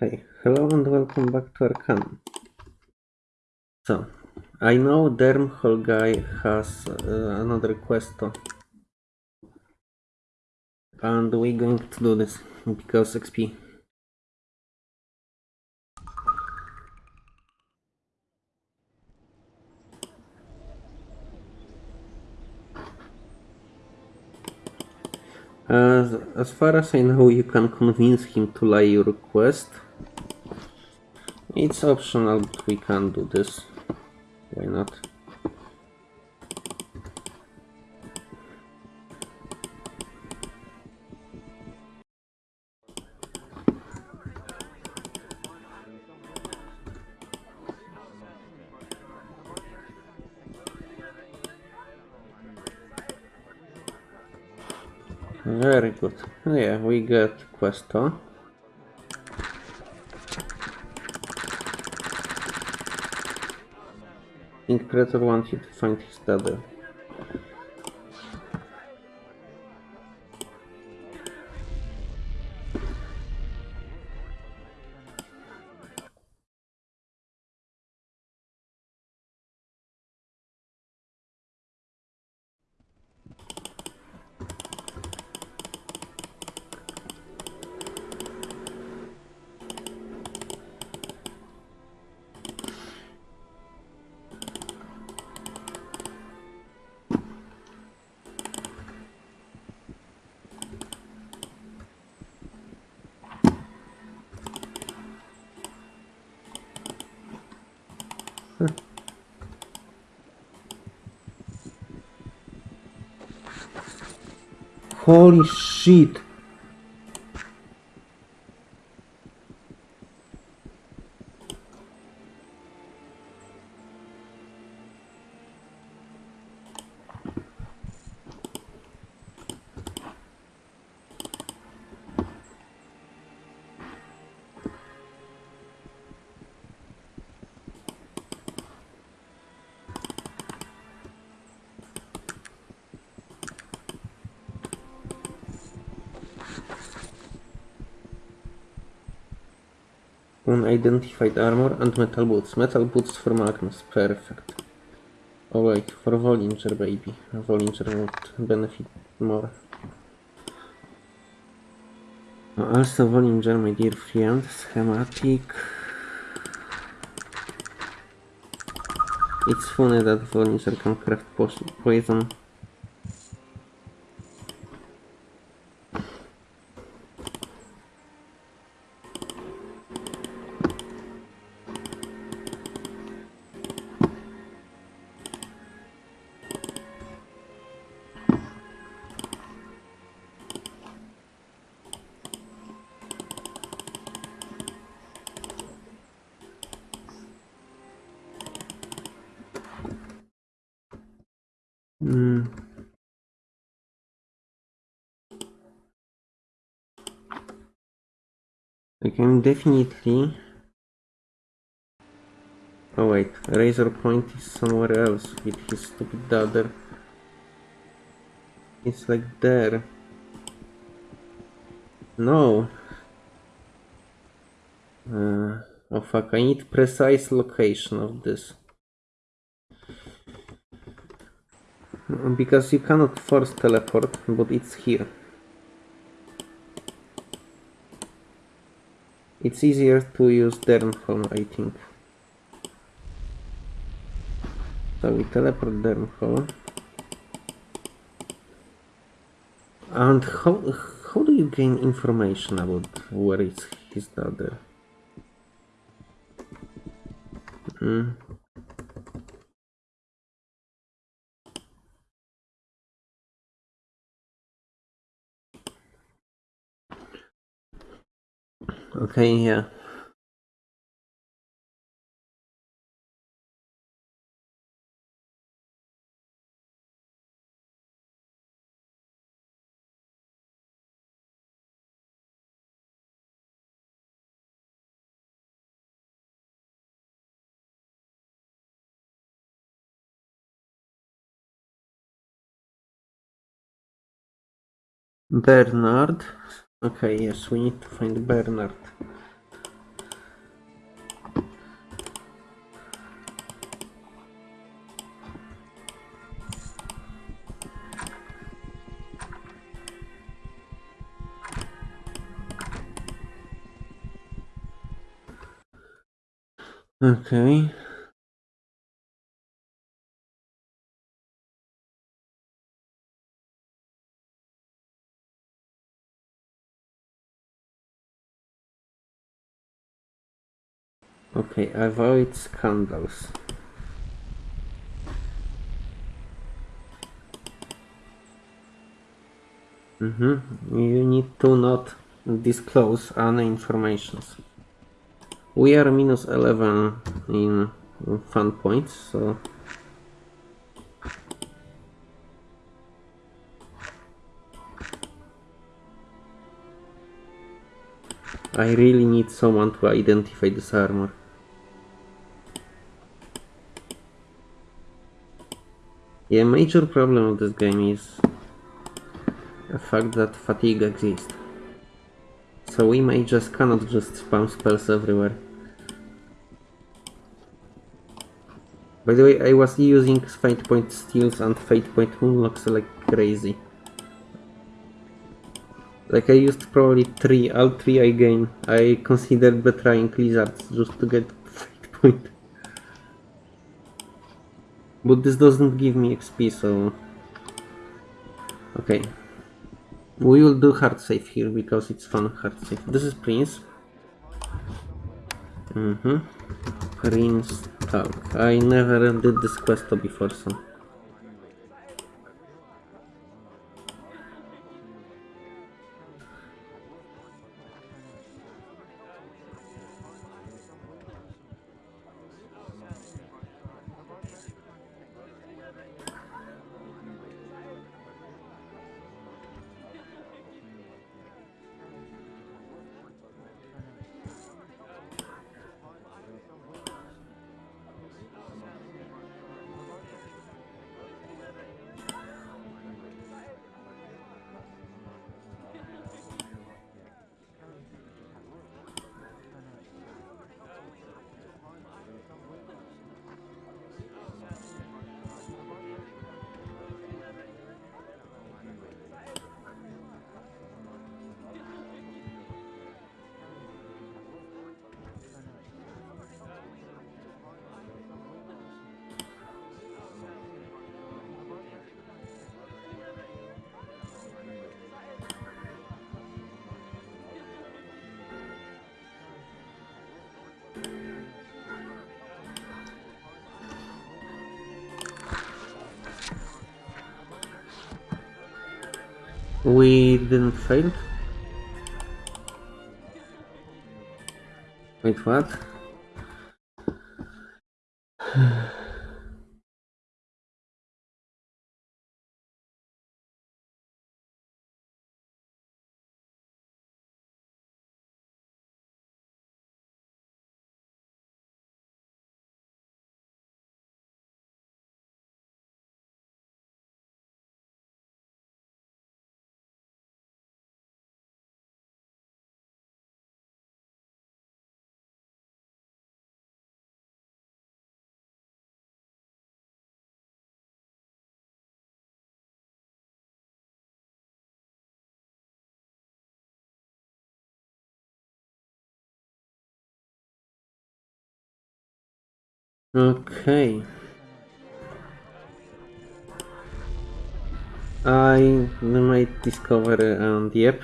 Okay, hello and welcome back to Arcanum. So, I know Dernholm guy has uh, another quest and we're going to do this because XP. As, as far as I know, you can convince him to lie your request. It's optional, but we can do this. Why not? Very good. Yeah, we get questo. Wants you to find his daughter. Holy shit! Unidentified armor and metal boots. Metal boots for Magnus. Perfect. Oh wait, for Vollinger baby. Vollinger would benefit more. Also Vollinger, my dear friend, schematic. It's funny that Vollinger can craft poison. Can definitely. Oh wait, Razor Point is somewhere else with his stupid daughter. It's like there. No. Uh, oh fuck, I need precise location of this. Because you cannot force teleport, but it's here. It's easier to use Dernholm, I think. So we teleport Dernholm. And how, how do you gain information about where is his daughter? Hmm. Okay, yeah. Bernard. Okay, é yes, we need to find Bernard. Okay. Okay, avoid scandals. Mm-hmm. You need to not disclose any informations. We are minus 11 in fun points, so... I really need someone to identify this armor. Yeah, major problem of this game is the fact that fatigue exists. So we may just cannot just spam spells everywhere. By the way, I was using Fate Point Steals and Fate Point Moonlocks like crazy. Like I used probably three, all three I gain. I considered betraying lizards just to get Fate Point. But this doesn't give me XP, so... Okay. We will do hard save here because it's fun hard save. This is Prince. Mm-hmm. Prince Talk. I never did this quest before, so... We didn't fail. Wait, what? Okay. I might discover um, the app.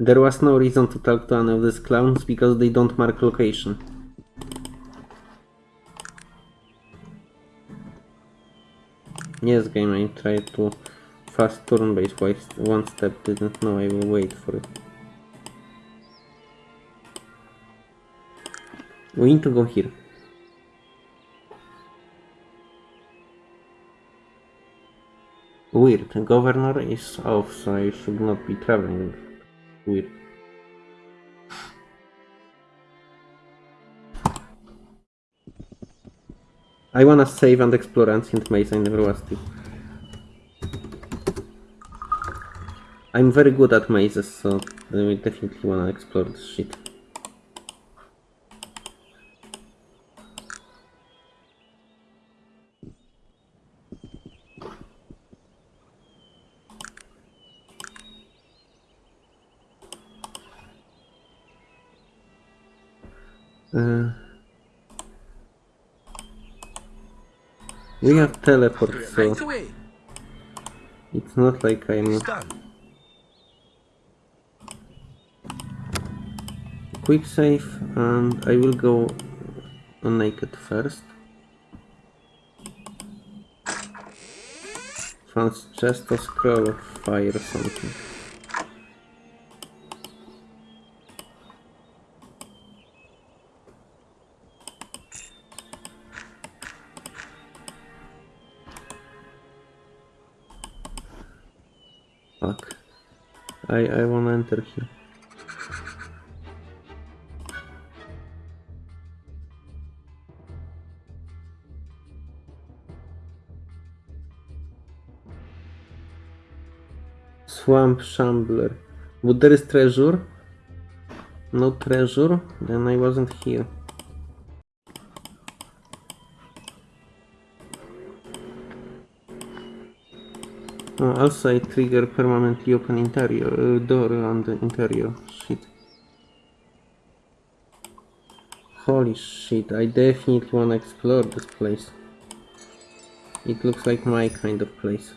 There was no reason to talk to any of these clowns because they don't mark location. Yes, game, I tried to fast turn base one step, didn't know I will wait for it. We need to go here. Weird, governor is off, so I should not be traveling. Weird. I wanna save and explore Ancient Maze, I never was to. I'm very good at mazes, so I definitely wanna explore this shit. Uh, we have teleport, so it's not like I'm... Quick save, and I will go naked first. Found just a scroll of fire or something. Fuck. I I wanna enter here. Swamp Shambler. But there is treasure. No treasure, then I wasn't here. Oh, also I trigger permanently open interior uh, door on the interior. Shit. Holy shit, I definitely wanna explore this place. It looks like my kind of place.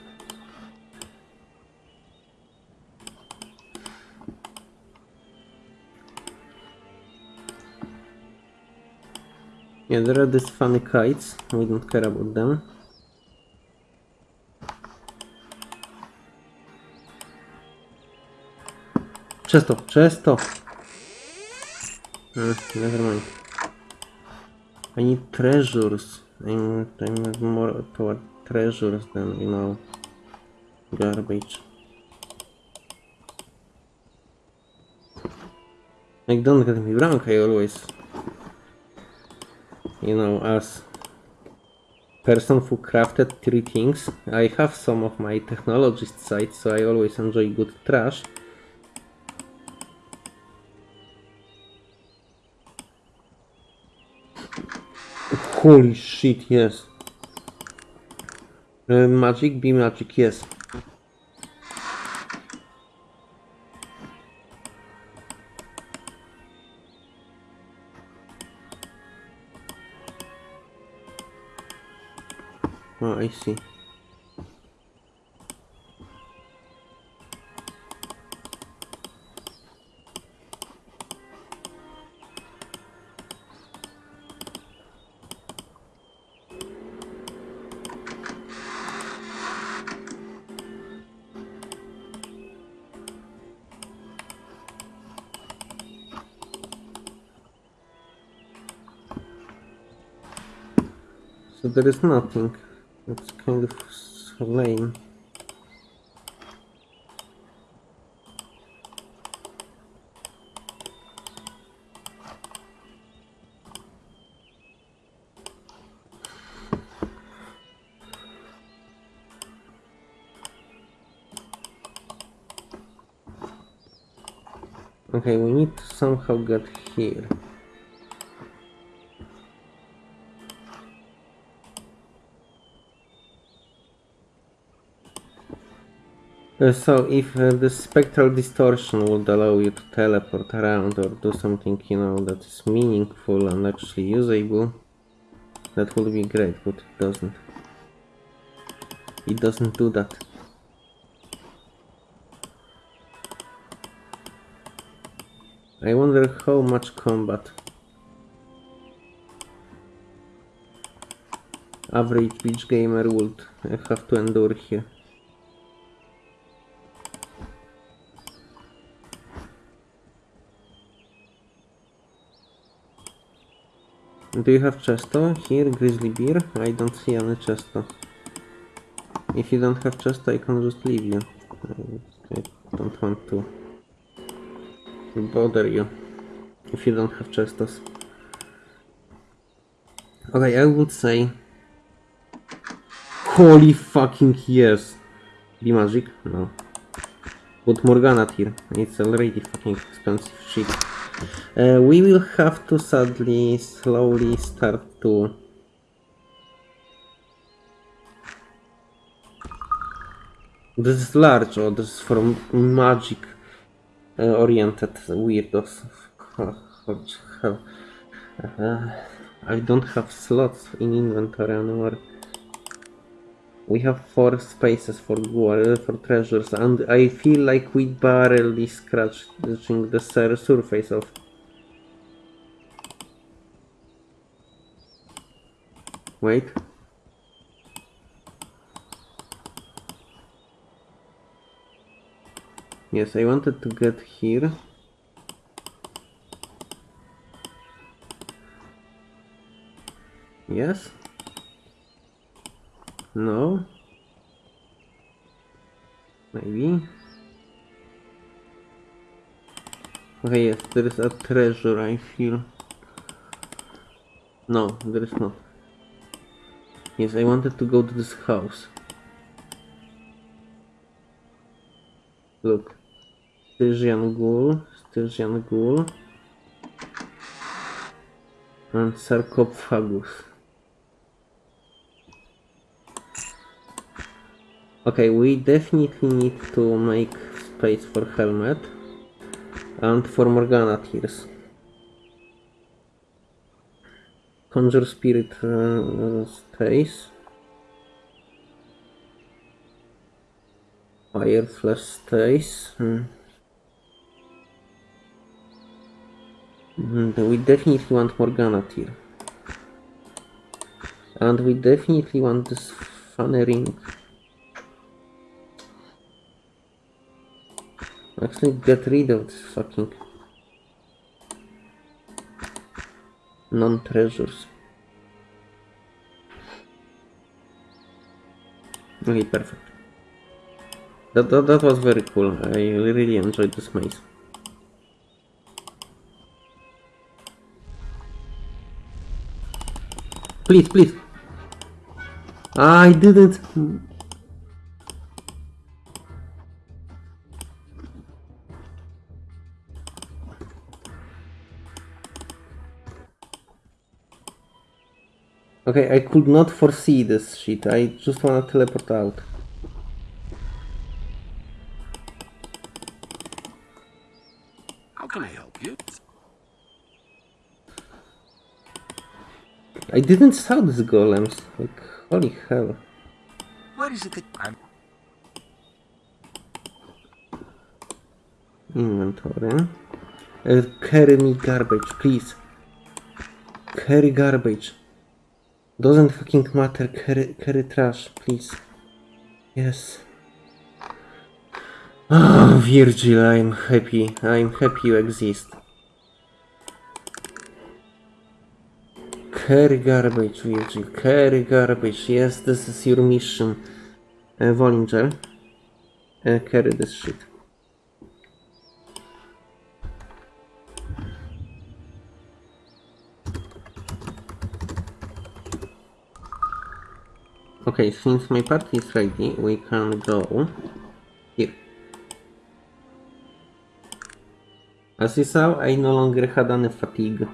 Yeah, there are these funny kites. We don't care about them. Chesto, Chesto! Uh, never mind. I need treasures. I'm, I'm more toward treasures than, you know, garbage. Like, don't get me wrong, I always you know, as person who crafted three things, I have some of my technologist side, so I always enjoy good trash. Holy shit, yes. Uh, magic, be magic, yes. Oh, I see. There is nothing. It's kind of lame. Okay, we need to somehow get here. So if uh, the spectral distortion would allow you to teleport around or do something, you know, that is meaningful and actually usable, that would be great, but it doesn't. It doesn't do that. I wonder how much combat average beach gamer would uh, have to endure here. Do you have chesto here, grizzly bear? I don't see any chesto. If you don't have chesto, I can just leave you. I, don't want to bother you if you don't have chestos. Okay, I would say... Holy fucking yes! Be magic? No. But Morgana tier. It's already fucking expensive shit. Uh, we will have to sadly slowly start to This is large, or this is from magic uh, oriented weirdos. Uh, I don't have slots in inventory anymore. We have four spaces for gold, for treasures, and I feel like we barely scratching the sur- surface of. Wait. Yes, I wanted to get here. Yes? No? Maybe? Okay, yes, there is a treasure, I feel. No, there is not. Yes, I wanted to go to this house. Look. Stygian Ghoul, Stygian Ghoul. And Sarcophagus. Okay, we definitely need to make space for helmet and for Morgana tears. Conjure spirit uh, stays. Fire flash stays. Hmm. Mhm, We definitely want Morgana tier. And we definitely want this funny ring. Actually, get rid of this fucking non-treasures. Okay, perfect. That, that, that was very cool. I really enjoyed this maze. Please, please. I didn't. Okay, I could not foresee this shit. I just wanna teleport out. How can I help you? I didn't saw these golems. Like, holy hell. What is it that I'm Inventory. Uh, carry me garbage, please. Carry garbage. Doesn't fucking matter. Carry, carry trash, please. Yes. Ah, Virgil, I'm happy. I'm happy you exist. Carry garbage, Virgil. Carry garbage. Yes, this is your mission. Uh, Vollinger. Uh, carry this shit. Okay, since my party is ready, we can go here. As you saw, I no longer had any fatigue.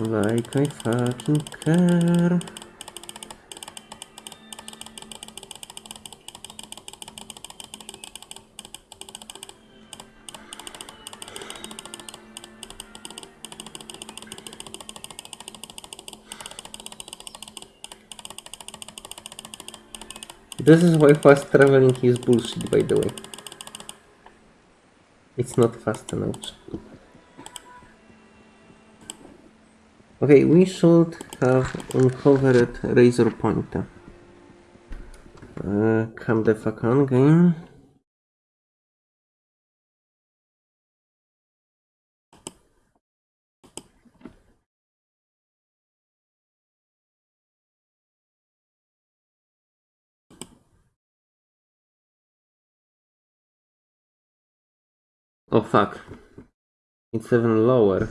Like I fucking care. This is why fast traveling is bullshit, by the way. It's not fast enough. Okay, we should have uncovered Razor pointer. Uh, come the fuck on, game. Oh fuck. It's even lower.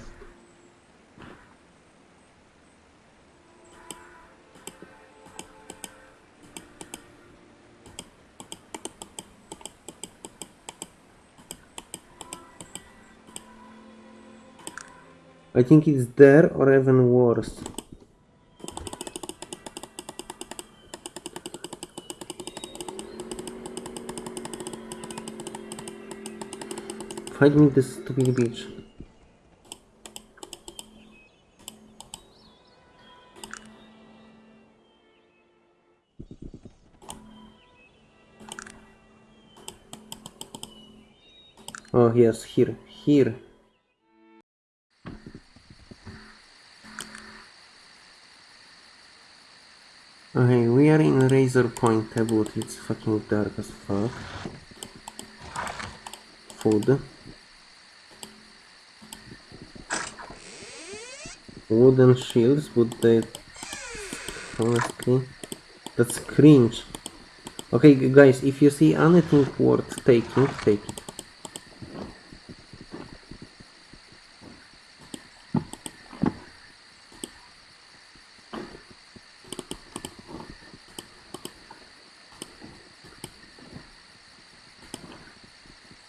I think it's there or even worse. Find me this stupid bitch. Oh yes, here, here. Okay, we are in Razor Point Taboo, it's fucking dark as fuck. Food. Wooden shields, but they... Honestly... That's cringe. Okay, guys, if you see anything worth taking, take it.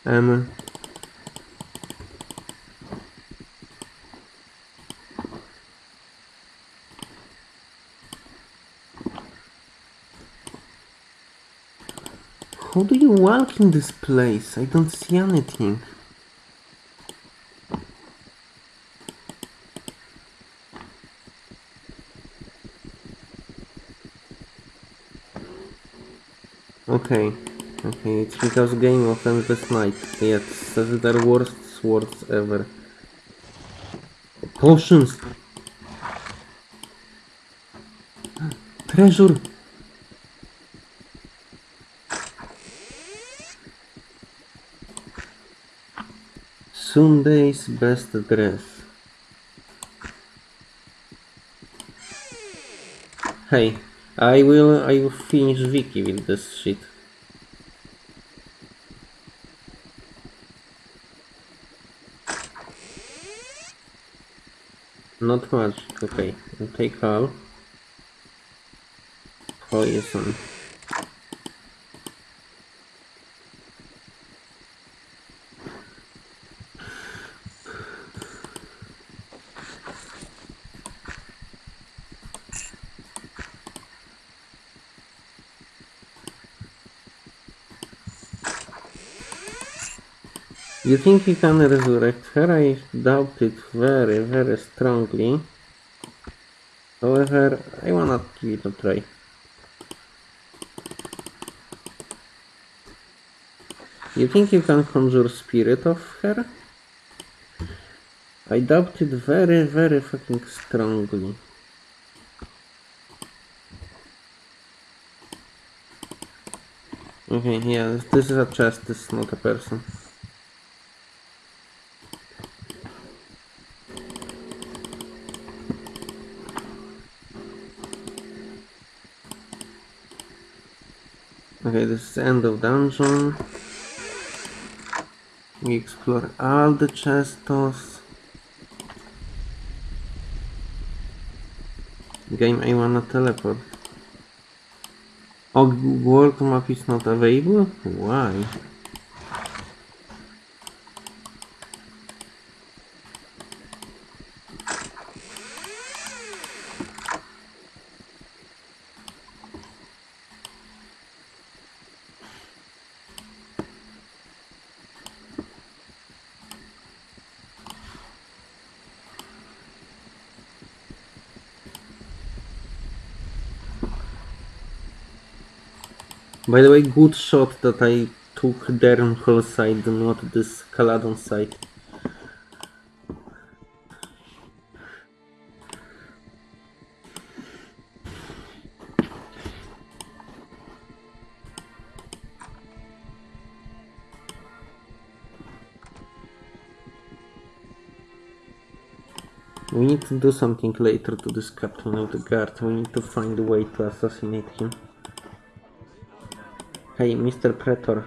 Um, how do you walk in this place? I don't see anything. Okay, okay, it's because game of endless night. Yes, that's the worst swords ever. Potions! Treasure! Sunday's best dress. Hey, I will I will finish Vicky with this shit. Not much, okay. I'll take all. Poison. You think you can resurrect her? I doubt it very, very strongly. However, I wanna give it a try. You think you can conjure spirit of her? I doubt it very, very fucking strongly. Okay, yeah, this is a chest, this is not a person. Okay, this is the end of dungeon. We explore all the chestos. Game, I wanna teleport. Oh, world map is not available? Why? By the way, good shot that I took Dernholm side, not this Caladon side. We need to do something later to this captain of the guard. We need to find a way to assassinate him. Hej, Mister Praetor.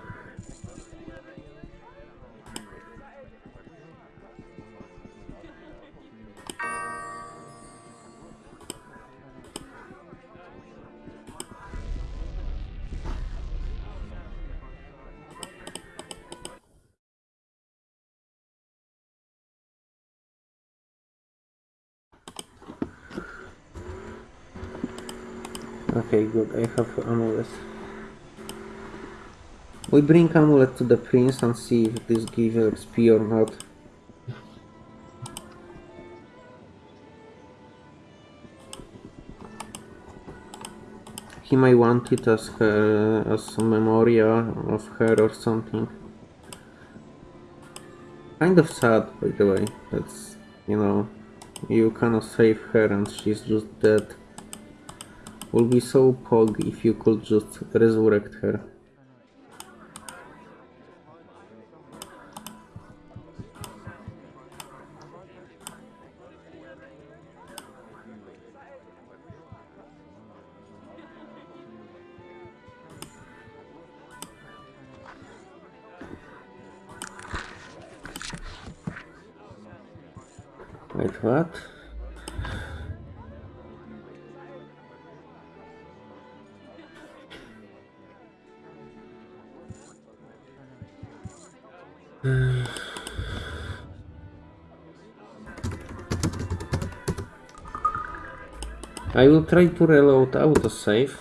Okay, good. I have amulets. We bring amulet to the prince and see if this gives XP or not. He may want it as her, as a memorial of her or something. Kind of sad, by the way. That's, you know, you cannot save her and she's just dead. Would be so pog if you could just resurrect her. Wait, what? I will try to reload autosave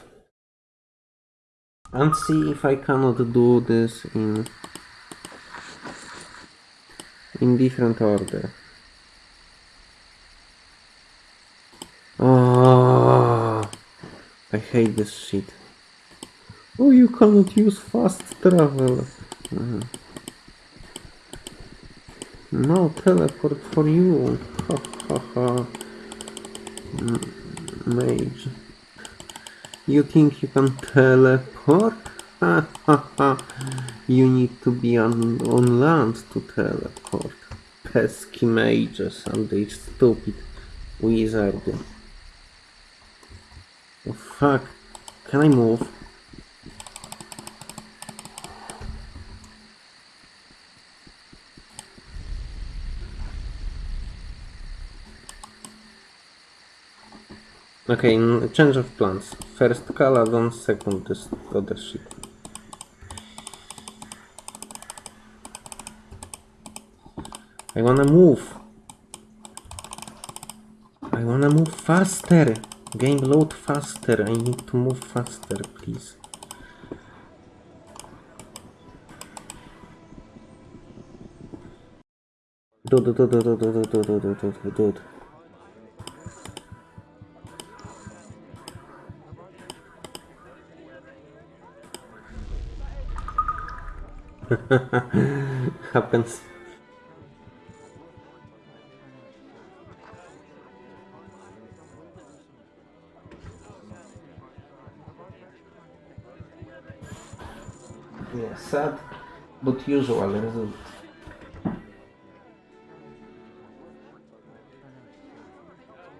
and see if I cannot do this in in different order. Oh, I hate this shit. Oh, you cannot use fast travel. Mhm. No teleport for you. Ha ha ha. Mage. You think you can teleport? Ha ha ha. You need to be on, on land to teleport. Pesky mages and they stupid wizard. Oh fuck. Can I move? Okay, change of plans. First Caladon, second this other shit. I wanna move. I wanna move faster. Game load faster. I need to move faster, please. Dude, dude, dude, dude, dude, dude, dude, dude, dude. Happens. Sad, but usual result.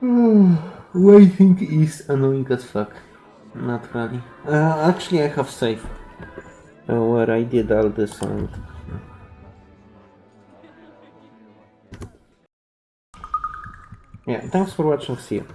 Waiting is annoying as fuck. Not really. Uh, actually, I have save uh, where I did all this and yeah. Thanks for watching. See you.